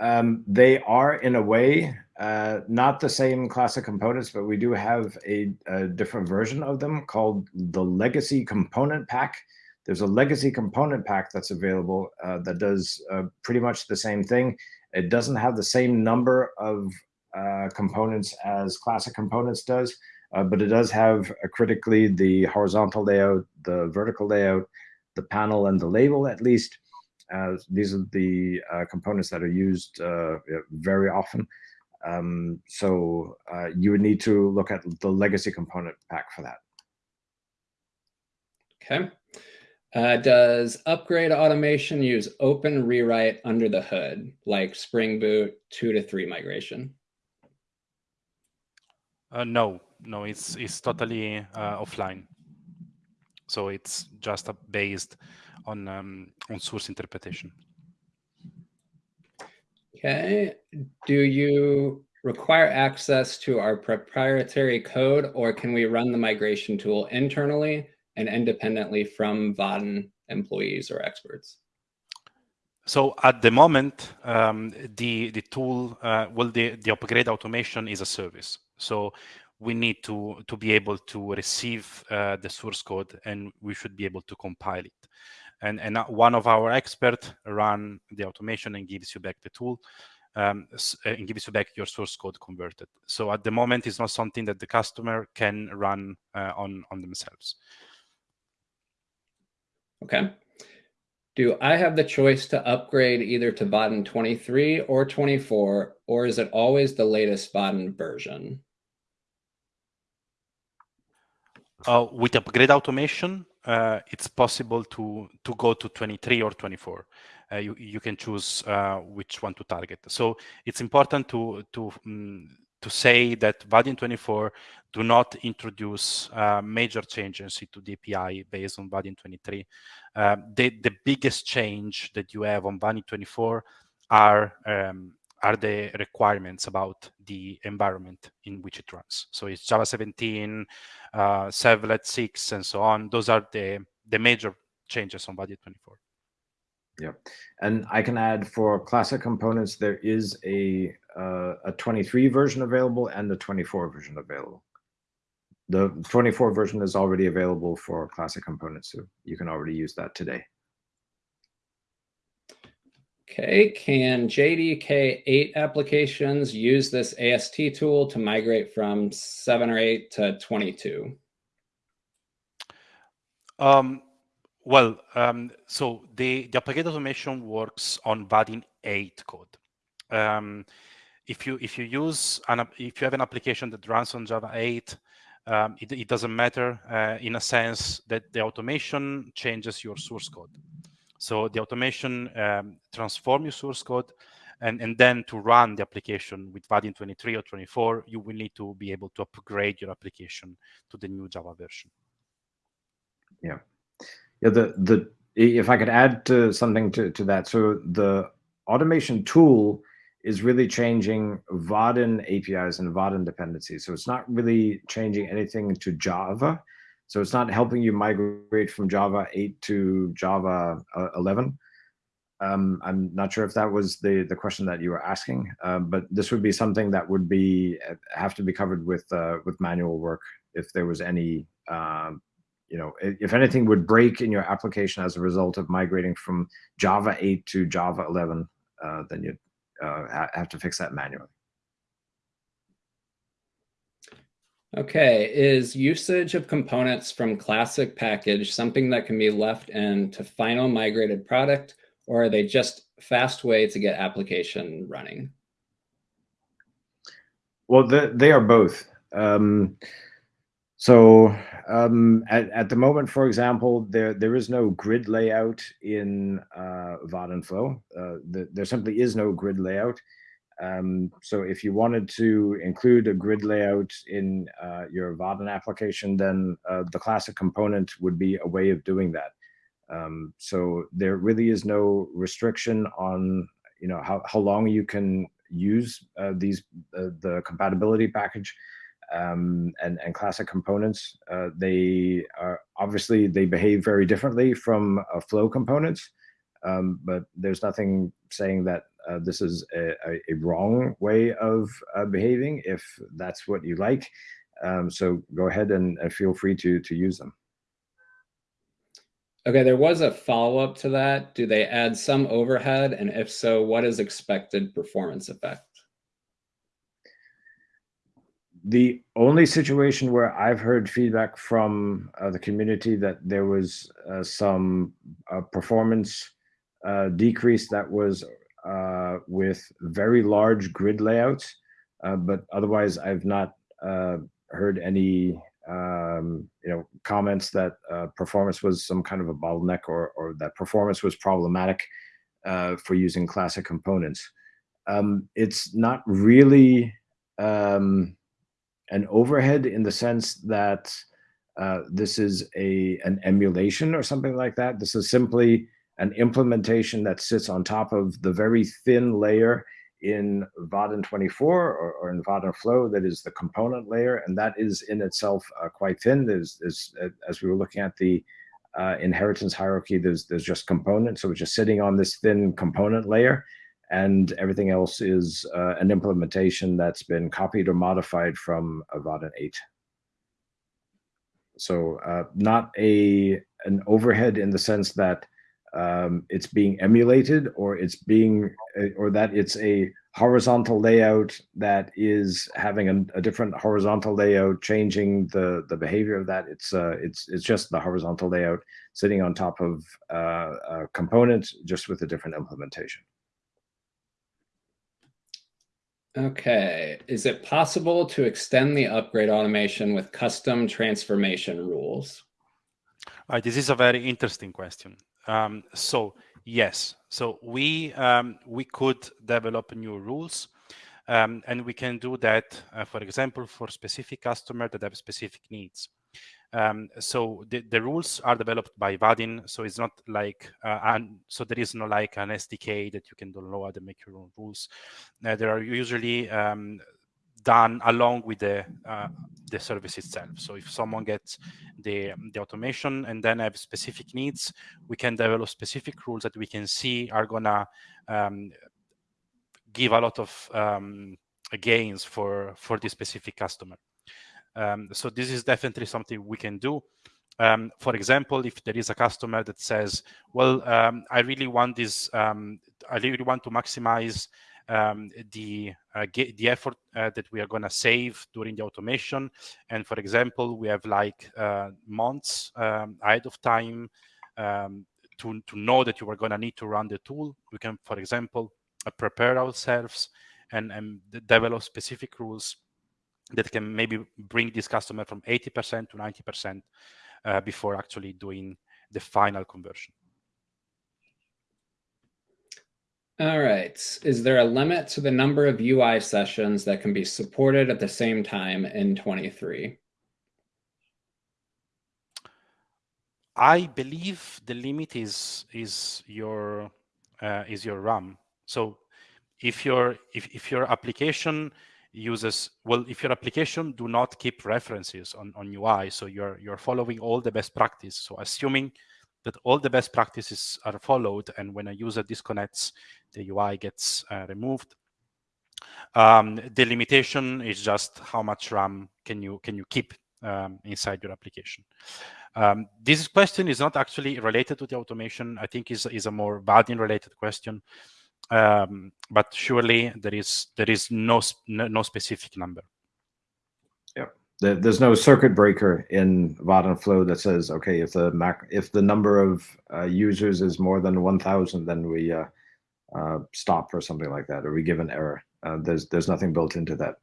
Um, they are in a way uh, not the same classic components, but we do have a, a, different version of them called the legacy component pack. There's a legacy component pack that's available uh, that does uh, pretty much the same thing. It doesn't have the same number of uh, components as classic components does, uh, but it does have critically the horizontal layout, the vertical layout, the panel, and the label at least. Uh, these are the uh, components that are used uh, very often. Um, so uh, you would need to look at the legacy component pack for that. Okay. Uh, does upgrade automation use OpenRewrite under the hood, like Spring Boot 2 to 3 migration? Uh, no, no, it's it's totally uh, offline. So it's just a based on um, on source interpretation. Okay. Do you require access to our proprietary code, or can we run the migration tool internally and independently from Vaadin employees or experts? So at the moment, um, the the tool, uh, well, the the upgrade automation is a service. So we need to to be able to receive uh, the source code, and we should be able to compile it. And and one of our experts run the automation and gives you back the tool. Um, and gives you back your source code converted. So at the moment, it's not something that the customer can run uh, on on themselves. Okay. Do I have the choice to upgrade either to Vaadin 23 or 24, or is it always the latest Vaadin version? Uh, with upgrade automation, uh, it's possible to to go to 23 or 24. Uh, you you can choose uh, which one to target. So it's important to to um, to say that Vaadin 24 do not introduce uh, major changes into the API based on Vaadin 23. Uh, the, the biggest change that you have on Vaadin 24 are um, are the requirements about the environment in which it runs. So it's Java 17, uh, Servlet 6, and so on. Those are the, the major changes on Vaadin 24. Yeah, And I can add for classic components, there is a, uh, a 23 version available and the 24 version available. The 24 version is already available for classic components, so you can already use that today. Okay, can JDK8 applications use this AST tool to migrate from 7 or 8 to 22? Um, well, um, so the, the application automation works on Vaadin 8 code. Um, if you if you use an if you have an application that runs on Java 8, um, it, it, doesn't matter uh, in a sense that the automation changes your source code. So the automation um, transform your source code, and, and then to run the application with Vaadin 23 or 24, you will need to be able to upgrade your application to the new Java version. Yeah, yeah. The the if I could add to something to to that, so the automation tool is really changing Vaadin APIs and Vaadin dependencies. So it's not really changing anything to Java. So it's not helping you migrate from Java 8 to Java uh, 11. Um, I'm not sure if that was the the question that you were asking, uh, but this would be something that would be uh, have to be covered with uh, with manual work if there was any um, you know if anything would break in your application as a result of migrating from Java 8 to Java 11, uh, then you'd uh, have to fix that manually. Okay, is usage of components from classic package something that can be left in to final migrated product, or are they just fast way to get application running? Well, the, they are both. Um, so um, at, at the moment, for example, there there is no grid layout in uh, Vaadin Flow. Uh, the, there simply is no grid layout. Um, so if you wanted to include a grid layout in uh, your Vaadin application, then uh, the classic component would be a way of doing that. Um, so there really is no restriction on you know how, how long you can use uh, these uh, the compatibility package um, and and classic components. Uh, they are obviously they behave very differently from flow components, um, but there's nothing saying that uh, this is a, a, wrong way of uh, behaving if that's what you like. Um, so go ahead and uh, feel free to to use them. Okay, there was a follow-up to that. Do they add some overhead? And if so, what is expected performance effect? The only situation where I've heard feedback from uh, the community that there was uh, some uh, performance decrease that was uh, with very large grid layouts, uh, but otherwise I've not uh, heard any um, you know comments that uh, performance was some kind of a bottleneck or or that performance was problematic uh, for using classic components. Um, it's not really um, an overhead in the sense that uh, this is a an emulation or something like that. This is simply an implementation that sits on top of the very thin layer in Vaadin 24 or, or in Vaadin Flow that is the component layer, and that is in itself uh, quite thin. There's, there's uh, as we were looking at the uh, inheritance hierarchy, there's there's just components, so it's just sitting on this thin component layer, and everything else is uh, an implementation that's been copied or modified from Vaadin 8. So uh, not a an overhead in the sense that um, it's being emulated or it's being uh, or that it's a horizontal layout that is having a, a, different horizontal layout changing the the behavior of that. It's uh it's it's just the horizontal layout sitting on top of uh, a component just with a different implementation. Okay. Is it possible to extend the upgrade automation with custom transformation rules? All right this is a very interesting question um, so yes, so we um, we could develop new rules. Um, and we can do that, uh, for example, for specific customer that have specific needs. Um, so the, the, rules are developed by Vaadin, so it's not like, uh, and so there is no like an SDK that you can download and make your own rules. Uh, there are usually um, done along with the uh, the service itself. So if someone gets the the automation and then have specific needs, we can develop specific rules that we can see are gonna um, give a lot of um, gains for for this specific customer. Um, so this is definitely something we can do. Um, for example, if there is a customer that says, well, um, I really want this, um, I really want to maximize um, the uh, the effort uh, that we are going to save during the automation. And for example, we have like uh, months um, ahead of time um, to, to know that you are going to need to run the tool. We can, for example, uh, prepare ourselves and, and develop specific rules that can maybe bring this customer from 80% to 90% uh, before actually doing the final conversion. All right. Is there a limit to the number of UI sessions that can be supported at the same time in 23? I believe the limit is is your uh, is your RAM. So if your if, if your application uses well if your application do not keep references on, on UI so you're you're following all the best practice so assuming that all the best practices are followed and when a user disconnects the UI gets uh, removed. Um, the limitation is just how much RAM can you can you keep um, inside your application. Um, this question is not actually related to the automation I think is is a more Vaadin related question. Um, but surely there is there is no no specific number. There's no circuit breaker in Vaadin Flow that says, okay, if the Mac if the number of uh, users is more than 1,000, then we uh, uh, stop or something like that, or we give an error. Uh, there's there's nothing built into that.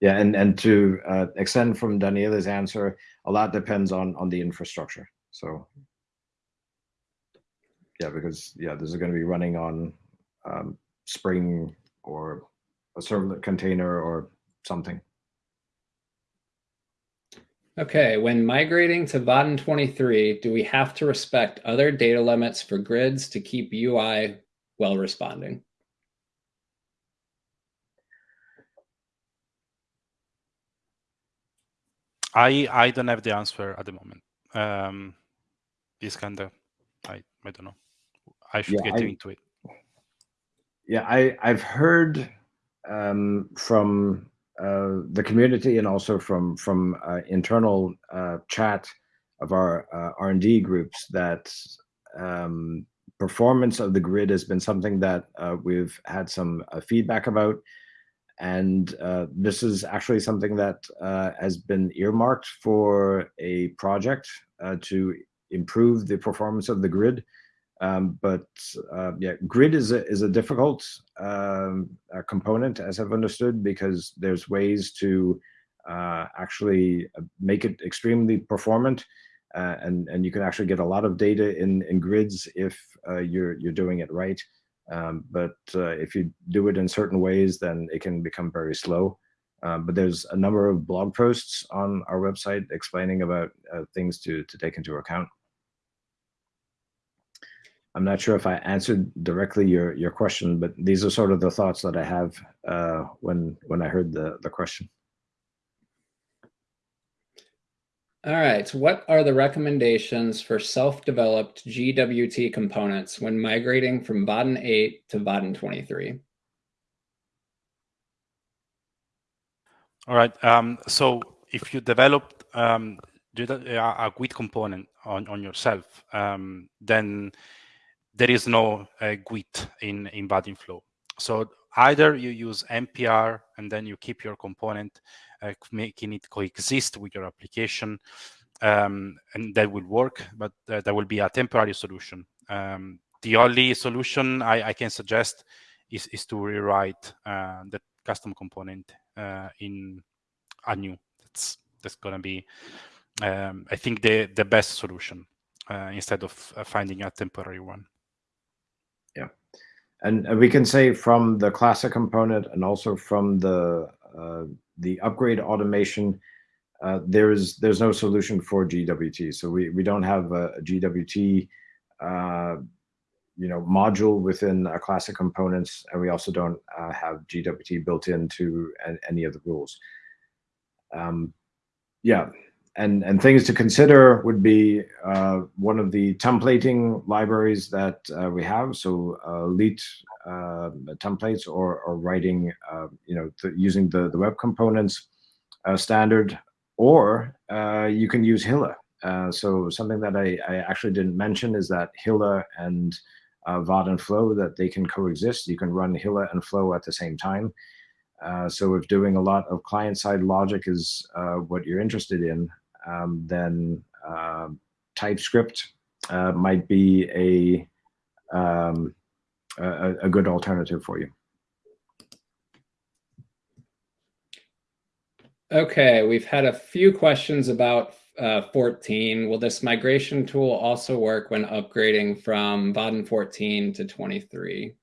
Yeah, and and to uh, extend from Daniela's answer, a lot depends on on the infrastructure. So yeah, because yeah, this is going to be running on um, Spring or a servlet container or something. Okay, when migrating to Vaadin 23, do we have to respect other data limits for grids to keep UI well responding? I I don't have the answer at the moment. Um, this kind of I I don't know. I should yeah, get I, into it yeah, I I've heard um, from uh, the community and also from from uh, internal uh, chat of our uh, R and D groups that um, performance of the grid has been something that uh, we've had some feedback about, and this is actually something that has been earmarked for a project to improve the performance of the grid. Um, but uh, yeah, grid is a, is a difficult um, a component, as I've understood, because there's ways to uh, actually uh, make it extremely performant, uh, and and you can actually get a lot of data in in grids if uh, you're you're doing it right. Um, but uh, if you do it in certain ways, then it can become very slow. Um, but there's a number of blog posts on our website explaining about things to to take into account. I'm not sure if I answered directly your your question, but these are sort of the thoughts that I have uh, when when I heard the the question. All right. What are the recommendations for self-developed GWT components when migrating from Vaadin 8 to Vaadin 23? All right. Um, so if you develop um, a GWT component on, on yourself, um, then there is no uh, GWT in, in Vaadin Flow. So either you use MPR and then you keep your component, uh, making it coexist with your application, um, and that will work, but uh, that will be a temporary solution. Um, the only solution I, I, can suggest is, is to rewrite uh, the custom component uh, in anew. That's that's going to be, um, I think, the the best solution uh, instead of uh, finding a temporary one. And, we can say from the classic component and also from the uh, the upgrade automation, uh, there's there's no solution for GWT. So we we don't have a, a GWT uh, you know module within our classic components, and we also don't uh, have GWT built into any of the rules. Um, yeah, and and things to consider would be uh, one of the templating libraries that uh, we have. So uh, Lit uh, templates or or writing, uh, you know, using the the web components uh, standard, or you can use Hilla. so something that I, I actually didn't mention is that Hilla and Vaadin and Flow that they can coexist. You can run Hilla and Flow at the same time. Uh, so if doing a lot of client-side logic is uh, what you're interested in, um, then uh, TypeScript might be a, um, a, a good alternative for you. Okay, we've had a few questions about uh, 14. Will this migration tool also work when upgrading from Vaadin 14 to 23?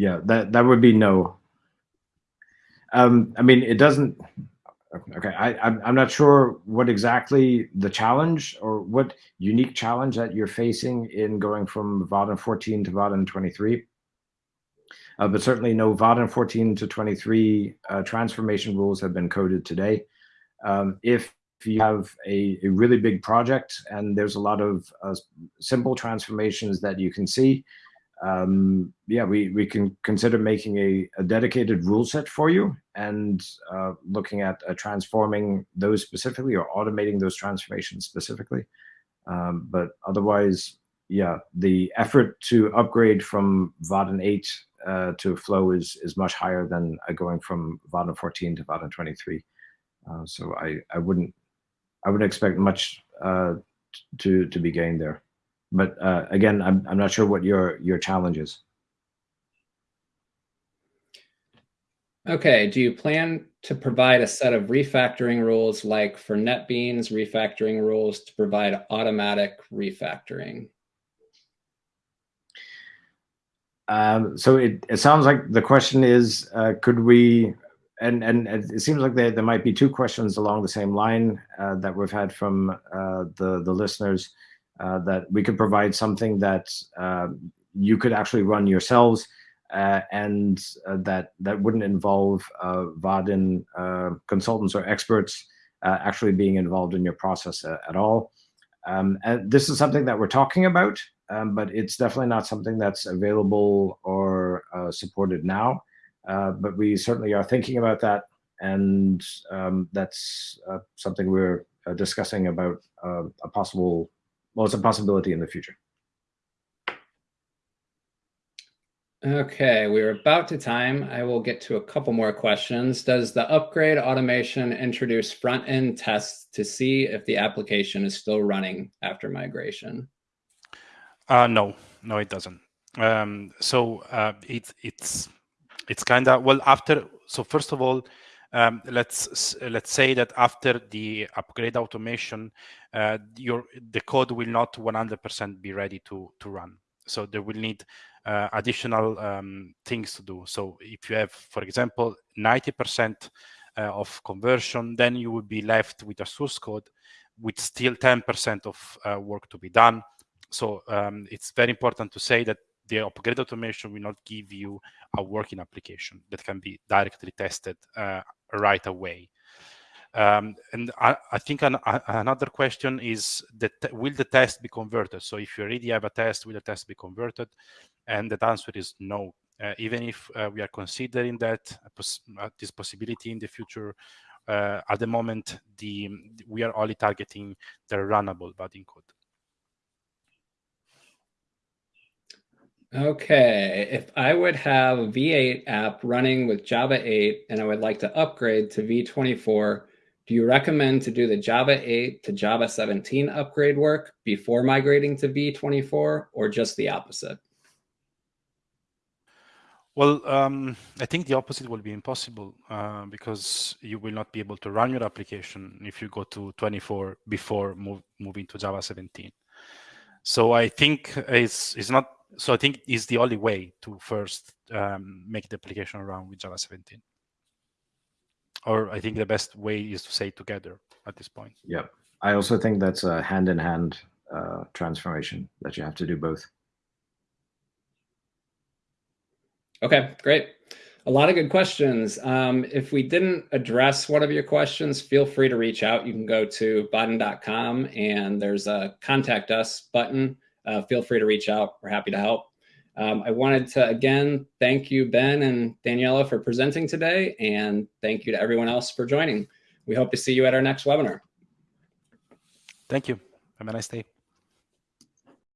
Yeah, that, that would be no. Um, I mean, it doesn't. Okay, I, I'm, not sure what exactly the challenge or what unique challenge that you're facing in going from Vaadin 14 to Vaadin 23. Uh, but certainly no Vaadin 14 to 23 uh, transformation rules have been coded today. Um, if you have a, a, really big project and there's a lot of uh, simple transformations that you can see, um, yeah, we, we can consider making a, a dedicated rule set for you and uh, looking at uh, transforming those specifically or automating those transformations specifically. Um, but otherwise, yeah, the effort to upgrade from Vaadin 8 uh, to Flow is is much higher than uh, going from Vaadin 14 to Vaadin 23. Uh, so I I wouldn't I wouldn't expect much uh, to to be gained there. But uh, again, I'm, I'm not sure what your, your challenge is. Okay, do you plan to provide a set of refactoring rules like for NetBeans refactoring rules to provide automatic refactoring? Um, so it, it sounds like the question is, uh, could we, and, and it seems like there, there might be two questions along the same line uh, that we've had from uh, the, the listeners. Uh, that we could provide something that uh, you could actually run yourselves uh, and that that wouldn't involve Vaadin consultants or experts actually being involved in your process at all. Um, and this is something that we're talking about, um, but it's definitely not something that's available or uh, supported now. Uh, but we certainly are thinking about that, and um, that's uh, something we're discussing about a possible well, it's a possibility in the future. Okay, we're about to time. I will get to a couple more questions. Does the upgrade automation introduce front-end tests to see if the application is still running after migration? Uh, no, no, it doesn't. Um, so uh, it, it's it's kind of well after. So first of all, um, let's let's say that after the upgrade automation, uh, your the code will not 100% be ready to to run. So there will need uh, additional um, things to do. So if you have, for example, 90% uh, of conversion, then you will be left with a source code with still 10% of uh, work to be done. So um, it's very important to say that the upgrade automation will not give you a working application that can be directly tested uh, right away. Um, and I, I think an, a, another question is that will the test be converted? So if you already have a test, will the test be converted? And the answer is no. Uh, even if uh, we are considering that pos uh, this possibility in the future, uh, at the moment, the we are only targeting the runnable Vaadin code. Okay, if I would have a V8 app running with Java 8 and I would like to upgrade to V24, do you recommend to do the Java 8 to Java 17 upgrade work before migrating to V24 or just the opposite? Well, um, I think the opposite will be impossible uh, because you will not be able to run your application if you go to 24 before move, moving to Java 17. So I think it's it's not. So I think it's the only way to first um, make the application run with Java 17. Or I think the best way is to say together at this point. Yeah, I also think that's a hand-in-hand uh, transformation that you have to do both. Okay, great. A lot of good questions. Um, if we didn't address one of your questions, feel free to reach out. You can go to vaadin.com and there's a contact us button. Uh, feel free to reach out. We're happy to help. Um, I wanted to again thank you, Ben and Daniela, for presenting today, and thank you to everyone else for joining. We hope to see you at our next webinar. Thank you. Have a nice day.